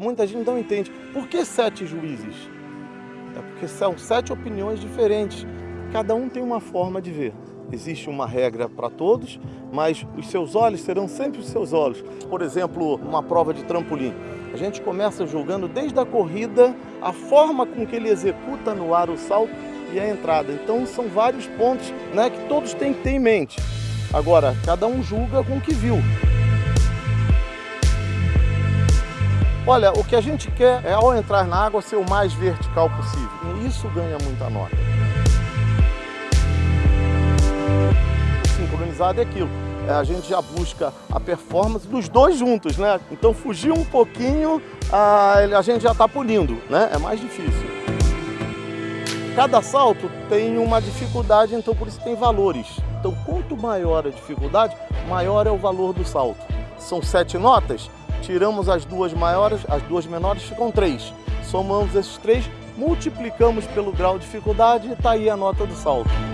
Muita gente não entende. Por que sete juízes? É porque são sete opiniões diferentes. Cada um tem uma forma de ver. Existe uma regra para todos, mas os seus olhos serão sempre os seus olhos. Por exemplo, uma prova de trampolim. A gente começa julgando desde a corrida a forma com que ele executa no ar o salto e a entrada. Então são vários pontos né, que todos têm que ter em mente. Agora, cada um julga com o que viu. Olha, o que a gente quer é, ao entrar na água, ser o mais vertical possível. E isso ganha muita nota. Sincronizado é aquilo. É, a gente já busca a performance dos dois juntos, né? Então fugir um pouquinho, a, gente já está punindo, né? É mais difícil. Cada salto tem uma dificuldade, então por isso tem valores. Então quanto maior a dificuldade, maior é o valor do salto. São sete notas, tiramos as duas maiores, as duas menores ficam três. Somamos esses três, multiplicamos pelo grau de dificuldade e está aí a nota do salto.